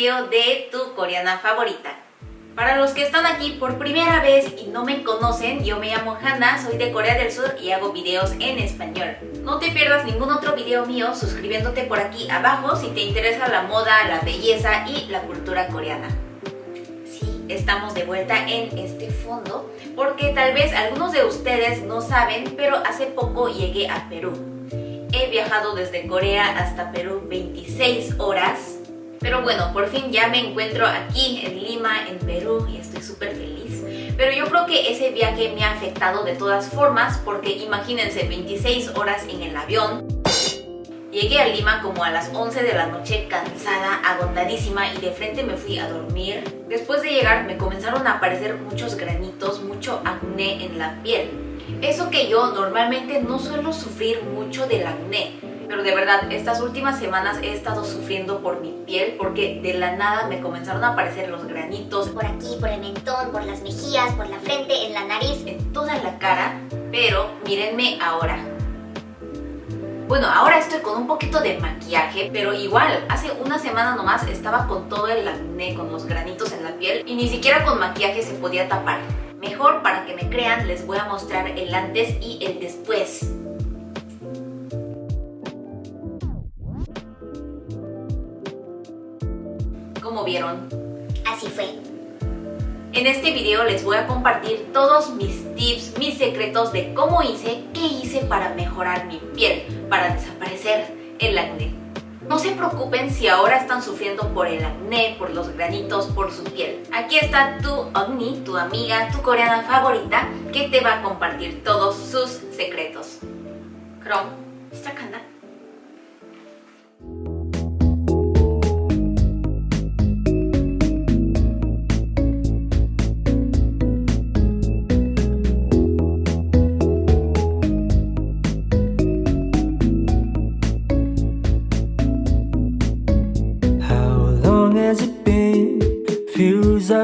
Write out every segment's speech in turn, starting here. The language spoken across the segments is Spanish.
de tu coreana favorita. Para los que están aquí por primera vez y no me conocen, yo me llamo Hannah, soy de Corea del Sur y hago videos en español. No te pierdas ningún otro video mío suscribiéndote por aquí abajo si te interesa la moda, la belleza y la cultura coreana. Sí, estamos de vuelta en este fondo porque tal vez algunos de ustedes no saben, pero hace poco llegué a Perú. He viajado desde Corea hasta Perú 26 horas pero bueno, por fin ya me encuentro aquí en Lima, en Perú y estoy súper feliz. Pero yo creo que ese viaje me ha afectado de todas formas porque imagínense 26 horas en el avión. Llegué a Lima como a las 11 de la noche cansada, agotadísima y de frente me fui a dormir. Después de llegar me comenzaron a aparecer muchos granitos, mucho acné en la piel. Eso que yo normalmente no suelo sufrir mucho del acné, pero de verdad, estas últimas semanas he estado sufriendo por mi piel porque de la nada me comenzaron a aparecer los granitos. Por aquí, por el mentón, por las mejillas, por la frente, en la nariz. En toda la cara, pero mírenme ahora. Bueno, ahora estoy con un poquito de maquillaje, pero igual, hace una semana nomás estaba con todo el acné, con los granitos en la piel y ni siquiera con maquillaje se podía tapar. Mejor, para que me crean, les voy a mostrar el antes y el después. Vieron. Así fue. En este video les voy a compartir todos mis tips, mis secretos de cómo hice, qué hice para mejorar mi piel, para desaparecer el acné. No se preocupen si ahora están sufriendo por el acné, por los granitos, por su piel. Aquí está tu Ogni, tu amiga, tu coreana favorita, que te va a compartir todos sus secretos. Chrome, 시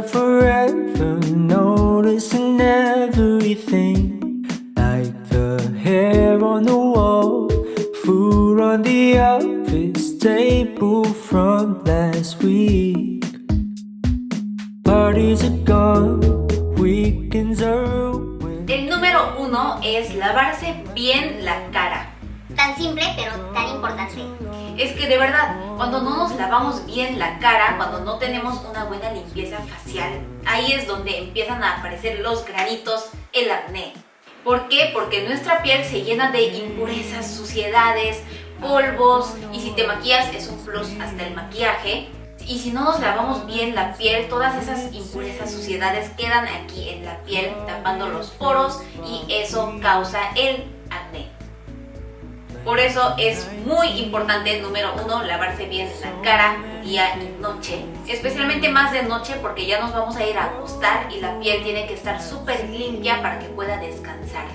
forever Noticing everything. Like the hair on the wall Food on the office table from last week. Parties are gone Weekends are El número uno es lavarse bien la cara Tan simple pero tan importante. Es que de verdad, cuando no nos lavamos bien la cara, cuando no tenemos una buena limpieza facial, ahí es donde empiezan a aparecer los granitos, el acné. ¿Por qué? Porque nuestra piel se llena de impurezas, suciedades, polvos y si te maquillas es un plus hasta el maquillaje. Y si no nos lavamos bien la piel, todas esas impurezas, suciedades quedan aquí en la piel tapando los poros y eso causa el acné. Por eso es muy importante, número uno, lavarse bien la cara día y noche. Especialmente más de noche porque ya nos vamos a ir a acostar y la piel tiene que estar súper limpia para que pueda descansar.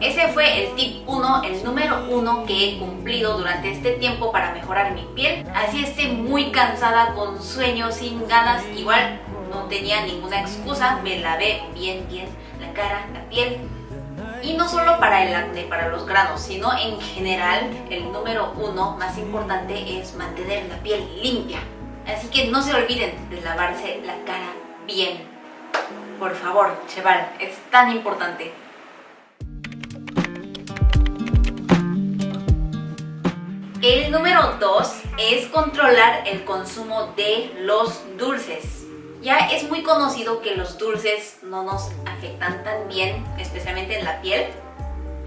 Ese fue el tip 1, el número 1 que he cumplido durante este tiempo para mejorar mi piel. Así esté muy cansada, con sueño, sin ganas, igual no tenía ninguna excusa, me lavé bien bien la cara, la piel y no solo para el acné, para los granos, sino en general el número uno más importante es mantener la piel limpia. Así que no se olviden de lavarse la cara bien. Por favor, cheval, es tan importante. El número 2 es controlar el consumo de los dulces. Ya es muy conocido que los dulces no nos afectan tan bien, especialmente en la piel.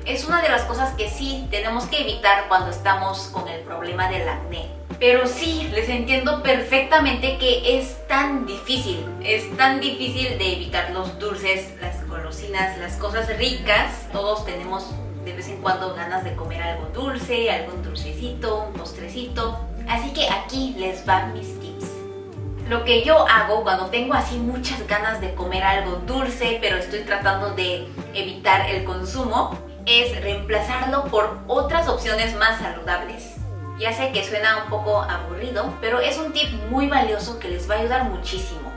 Es una de las cosas que sí tenemos que evitar cuando estamos con el problema del acné. Pero sí, les entiendo perfectamente que es tan difícil, es tan difícil de evitar los dulces, las golosinas, las cosas ricas. Todos tenemos de vez en cuando ganas de comer algo dulce, algún dulcecito, un postrecito. Así que aquí les van mis. Lo que yo hago cuando tengo así muchas ganas de comer algo dulce, pero estoy tratando de evitar el consumo, es reemplazarlo por otras opciones más saludables. Ya sé que suena un poco aburrido, pero es un tip muy valioso que les va a ayudar muchísimo.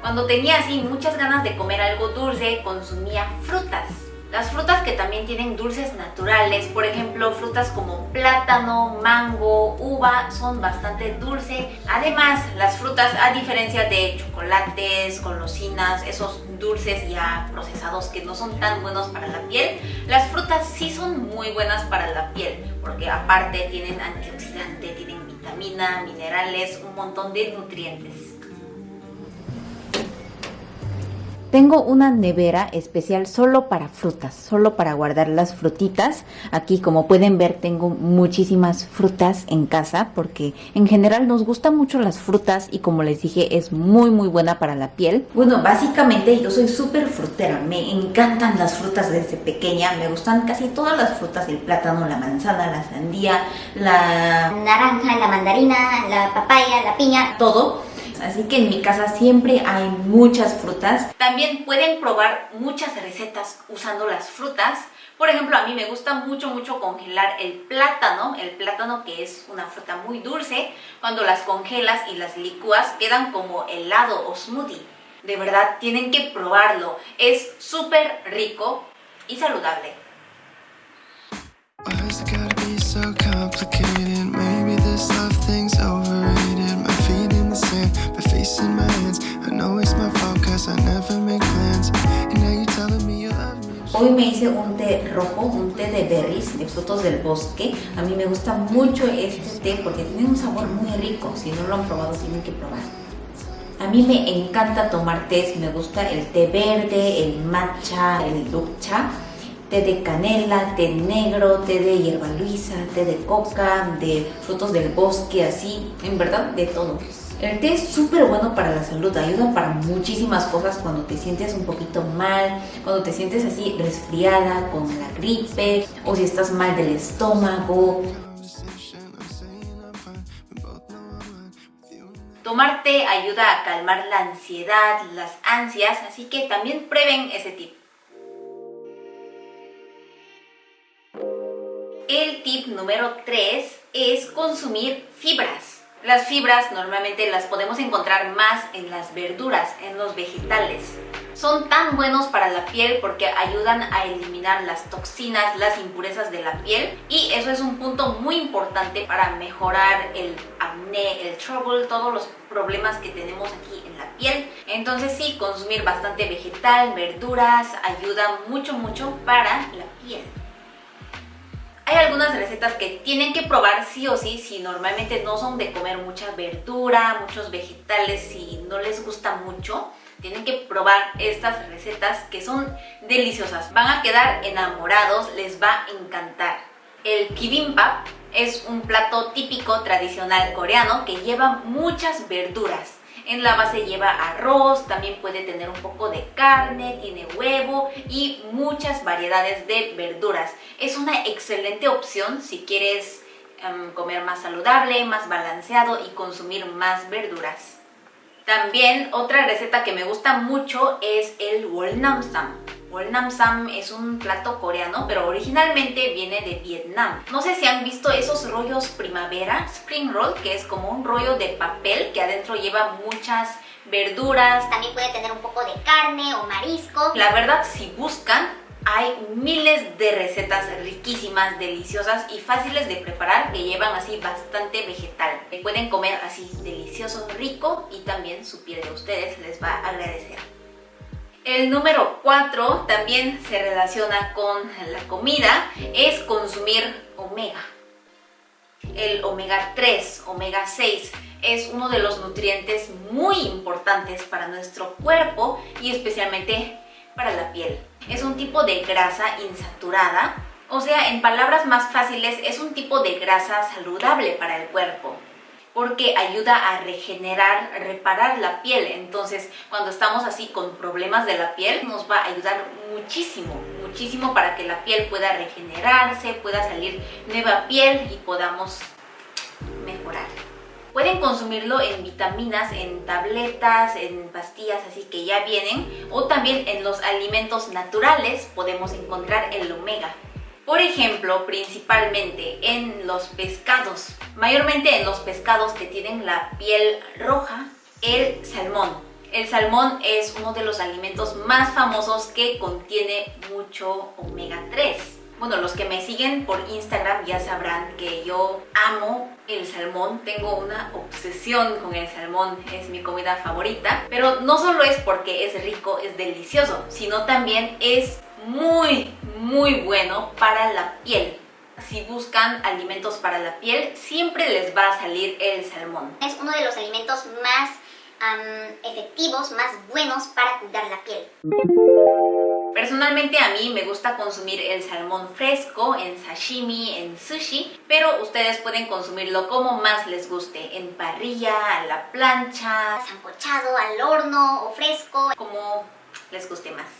Cuando tenía así muchas ganas de comer algo dulce, consumía frutas. Las frutas que también tienen dulces naturales, por ejemplo frutas como plátano, mango, uva, son bastante dulces. Además, las frutas, a diferencia de chocolates, golosinas, esos dulces ya procesados que no son tan buenos para la piel, las frutas sí son muy buenas para la piel, porque aparte tienen antioxidante, tienen vitamina, minerales, un montón de nutrientes. Tengo una nevera especial solo para frutas, solo para guardar las frutitas. Aquí como pueden ver tengo muchísimas frutas en casa porque en general nos gustan mucho las frutas y como les dije es muy muy buena para la piel. Bueno, básicamente yo soy súper frutera, me encantan las frutas desde pequeña, me gustan casi todas las frutas, el plátano, la manzana, la sandía, la naranja, la mandarina, la papaya, la piña, todo así que en mi casa siempre hay muchas frutas. También pueden probar muchas recetas usando las frutas. Por ejemplo, a mí me gusta mucho, mucho congelar el plátano, el plátano que es una fruta muy dulce. Cuando las congelas y las licúas quedan como helado o smoothie. De verdad, tienen que probarlo. Es súper rico y saludable. Hoy me hice un té rojo, un té de berries, de frutos del bosque. A mí me gusta mucho este té porque tiene un sabor muy rico. Si no lo han probado, tienen que probar. A mí me encanta tomar té, me gusta el té verde, el matcha, el ducha, té de canela, té negro, té de hierba luisa, té de coca, de frutos del bosque, así, en verdad de todo. El té es súper bueno para la salud, ayuda para muchísimas cosas cuando te sientes un poquito mal, cuando te sientes así resfriada con la gripe o si estás mal del estómago. Tomar té ayuda a calmar la ansiedad, las ansias, así que también prueben ese tip. El tip número 3 es consumir fibras. Las fibras normalmente las podemos encontrar más en las verduras, en los vegetales. Son tan buenos para la piel porque ayudan a eliminar las toxinas, las impurezas de la piel y eso es un punto muy importante para mejorar el acné, el trouble, todos los problemas que tenemos aquí en la piel. Entonces sí, consumir bastante vegetal, verduras, ayuda mucho mucho para la piel. Algunas recetas que tienen que probar sí o sí si normalmente no son de comer mucha verdura, muchos vegetales, si no les gusta mucho. Tienen que probar estas recetas que son deliciosas. Van a quedar enamorados, les va a encantar. El kibimbap es un plato típico tradicional coreano que lleva muchas verduras. En la base lleva arroz, también puede tener un poco de carne, tiene huevo y muchas variedades de verduras. Es una excelente opción si quieres em, comer más saludable, más balanceado y consumir más verduras. También otra receta que me gusta mucho es el wolnamsam. Wolnamsam es un plato coreano, pero originalmente viene de Vietnam. No sé si han visto esos rollos primavera, spring roll, que es como un rollo de papel que adentro lleva muchas verduras. También puede tener un poco de carne o marisco. La verdad, si buscan, hay miles de recetas riquísimas, deliciosas y fáciles de preparar que llevan así bastante vegetal. Pueden comer así delicioso, rico y también su piel de ustedes les va a agradecer. El número 4 también se relaciona con la comida, es consumir omega. El omega 3, omega 6 es uno de los nutrientes muy importantes para nuestro cuerpo y especialmente para la piel. Es un tipo de grasa insaturada, o sea, en palabras más fáciles, es un tipo de grasa saludable para el cuerpo porque ayuda a regenerar, reparar la piel. Entonces, cuando estamos así con problemas de la piel, nos va a ayudar muchísimo, muchísimo para que la piel pueda regenerarse, pueda salir nueva piel y podamos mejorar. Pueden consumirlo en vitaminas, en tabletas, en pastillas, así que ya vienen. O también en los alimentos naturales podemos encontrar el omega. Por ejemplo, principalmente en los pescados. Mayormente en los pescados que tienen la piel roja, el salmón. El salmón es uno de los alimentos más famosos que contiene mucho omega 3. Bueno, los que me siguen por Instagram ya sabrán que yo amo el salmón, tengo una obsesión con el salmón, es mi comida favorita, pero no solo es porque es rico, es delicioso, sino también es muy, muy bueno para la piel. Si buscan alimentos para la piel, siempre les va a salir el salmón. Es uno de los alimentos más efectivos, más buenos para cuidar la piel. Personalmente a mí me gusta consumir el salmón fresco en sashimi, en sushi, pero ustedes pueden consumirlo como más les guste, en parrilla, a la plancha, sancochado, al horno o fresco, como les guste más.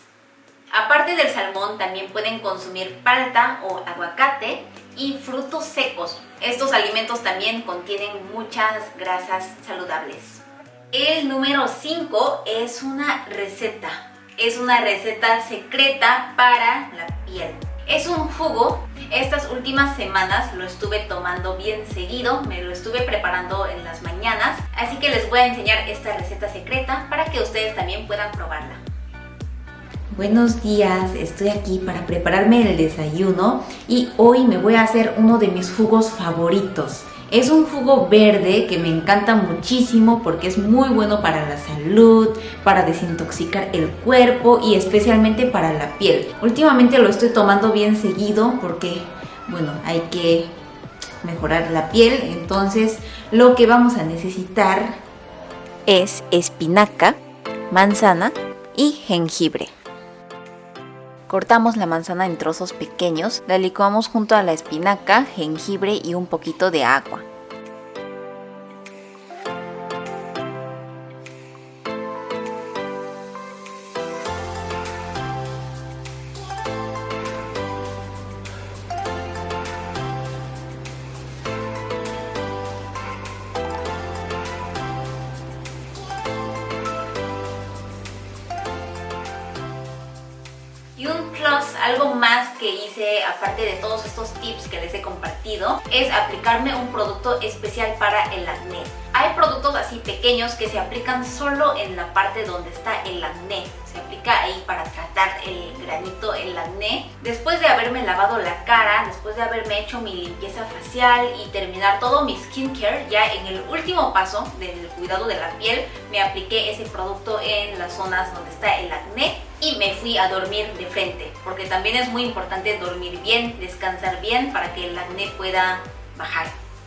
Aparte del salmón también pueden consumir palta o aguacate y frutos secos. Estos alimentos también contienen muchas grasas saludables. El número 5 es una receta es una receta secreta para la piel. Es un jugo, estas últimas semanas lo estuve tomando bien seguido, me lo estuve preparando en las mañanas, así que les voy a enseñar esta receta secreta para que ustedes también puedan probarla. Buenos días, estoy aquí para prepararme el desayuno y hoy me voy a hacer uno de mis jugos favoritos. Es un jugo verde que me encanta muchísimo porque es muy bueno para la salud, para desintoxicar el cuerpo y especialmente para la piel. Últimamente lo estoy tomando bien seguido porque, bueno, hay que mejorar la piel. Entonces lo que vamos a necesitar es espinaca, manzana y jengibre. Cortamos la manzana en trozos pequeños, la licuamos junto a la espinaca, jengibre y un poquito de agua. Algo más que hice aparte de todos estos tips que les he compartido es aplicarme un producto especial para el acné. Hay productos así pequeños que se aplican solo en la parte donde está el acné. Ahí para tratar el granito, el acné. Después de haberme lavado la cara, después de haberme hecho mi limpieza facial y terminar todo mi skincare, ya en el último paso del cuidado de la piel, me apliqué ese producto en las zonas donde está el acné y me fui a dormir de frente, porque también es muy importante dormir bien, descansar bien para que el acné pueda bajar.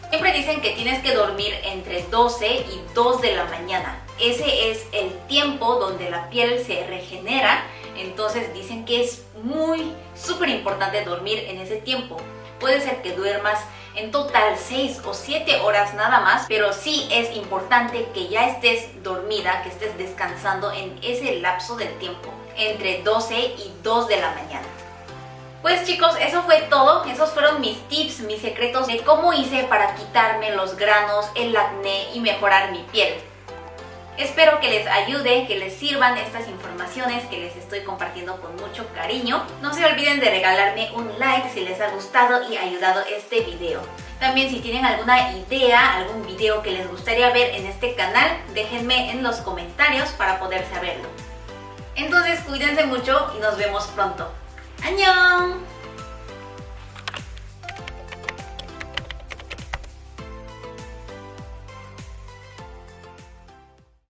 Siempre dicen que tienes que dormir entre 12 y 2 de la mañana. Ese es el tiempo donde la piel se regenera, entonces dicen que es muy, súper importante dormir en ese tiempo. Puede ser que duermas en total 6 o 7 horas nada más, pero sí es importante que ya estés dormida, que estés descansando en ese lapso del tiempo entre 12 y 2 de la mañana. Pues chicos, eso fue todo. Esos fueron mis tips, mis secretos de cómo hice para quitarme los granos, el acné y mejorar mi piel. Espero que les ayude, que les sirvan estas informaciones que les estoy compartiendo con mucho cariño. No se olviden de regalarme un like si les ha gustado y ayudado este video. También si tienen alguna idea, algún video que les gustaría ver en este canal, déjenme en los comentarios para poder saberlo. Entonces cuídense mucho y nos vemos pronto. ¡Añón!